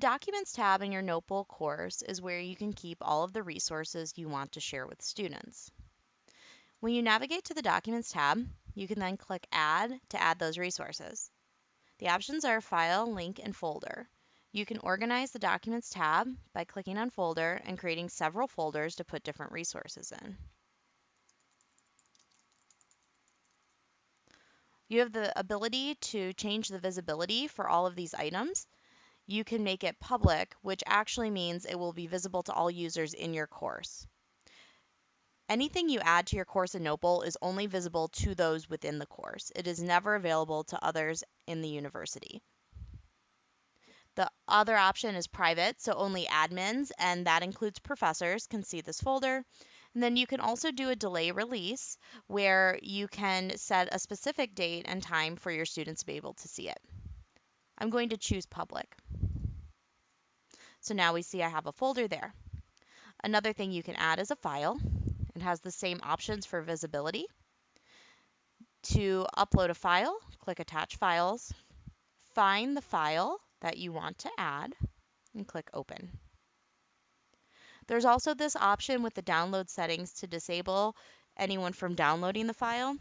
Documents tab in your Notebowl course is where you can keep all of the resources you want to share with students. When you navigate to the Documents tab, you can then click Add to add those resources. The options are File, Link, and Folder. You can organize the Documents tab by clicking on Folder and creating several folders to put different resources in. You have the ability to change the visibility for all of these items. You can make it public, which actually means it will be visible to all users in your course. Anything you add to your course in Notebowl is only visible to those within the course. It is never available to others in the university. The other option is private, so only admins, and that includes professors, can see this folder. And then you can also do a delay release where you can set a specific date and time for your students to be able to see it. I'm going to choose public. So now we see I have a folder there. Another thing you can add is a file. It has the same options for visibility. To upload a file, click Attach Files, find the file that you want to add, and click Open. There's also this option with the download settings to disable anyone from downloading the file.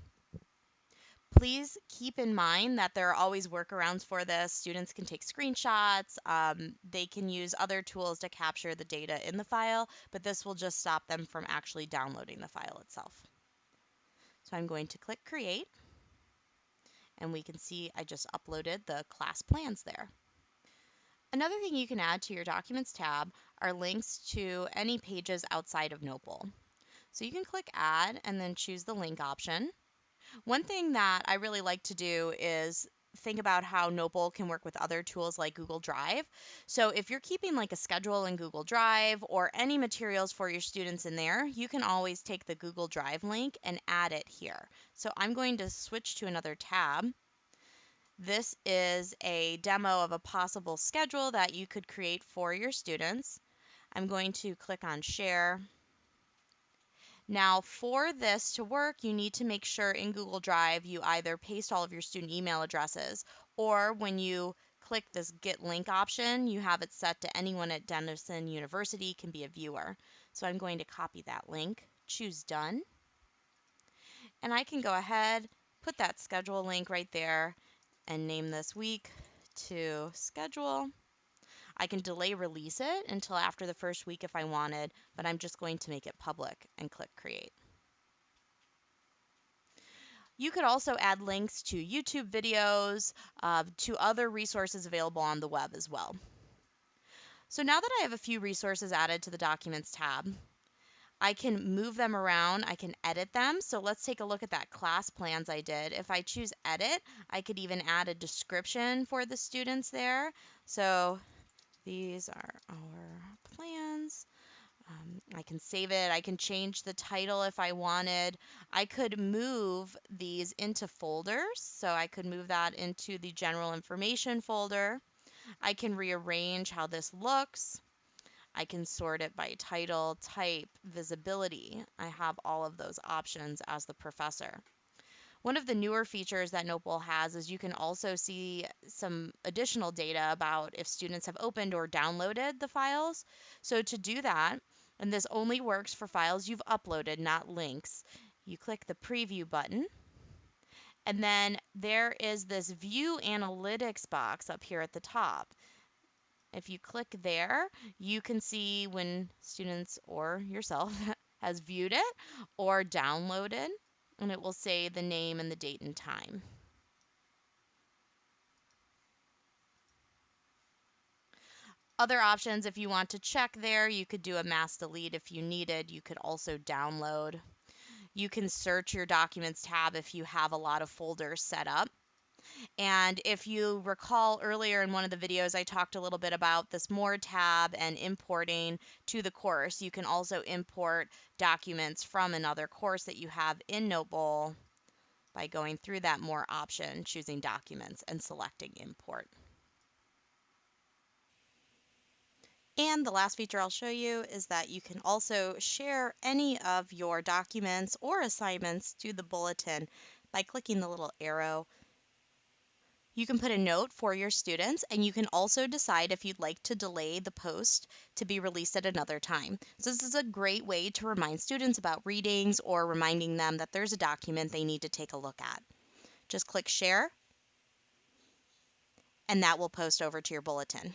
Please keep in mind that there are always workarounds for this. Students can take screenshots, um, they can use other tools to capture the data in the file, but this will just stop them from actually downloading the file itself. So I'm going to click Create, and we can see I just uploaded the class plans there. Another thing you can add to your Documents tab are links to any pages outside of Notebowl. So you can click Add and then choose the link option. One thing that I really like to do is think about how Notebowl can work with other tools like Google Drive. So if you're keeping like a schedule in Google Drive or any materials for your students in there, you can always take the Google Drive link and add it here. So I'm going to switch to another tab this is a demo of a possible schedule that you could create for your students. I'm going to click on share. Now for this to work, you need to make sure in Google Drive you either paste all of your student email addresses or when you click this get link option, you have it set to anyone at Denison University can be a viewer. So I'm going to copy that link, choose done, and I can go ahead, put that schedule link right there, and name this week to schedule. I can delay release it until after the first week if I wanted, but I'm just going to make it public and click create. You could also add links to YouTube videos, uh, to other resources available on the web as well. So now that I have a few resources added to the Documents tab, I can move them around, I can edit them. So let's take a look at that class plans I did. If I choose edit, I could even add a description for the students there. So these are our plans. Um, I can save it. I can change the title if I wanted. I could move these into folders. So I could move that into the general information folder. I can rearrange how this looks. I can sort it by title, type, visibility. I have all of those options as the professor. One of the newer features that Notebowl has is you can also see some additional data about if students have opened or downloaded the files. So to do that, and this only works for files you've uploaded, not links, you click the preview button. And then there is this view analytics box up here at the top. If you click there, you can see when students or yourself has viewed it or downloaded, and it will say the name and the date and time. Other options, if you want to check there, you could do a mass delete if you needed. You could also download. You can search your Documents tab if you have a lot of folders set up. And if you recall earlier in one of the videos, I talked a little bit about this More tab and importing to the course. You can also import documents from another course that you have in Notebowl by going through that More option, choosing Documents, and selecting Import. And the last feature I'll show you is that you can also share any of your documents or assignments to the bulletin by clicking the little arrow You can put a note for your students and you can also decide if you'd like to delay the post to be released at another time. So this is a great way to remind students about readings or reminding them that there's a document they need to take a look at. Just click share and that will post over to your bulletin.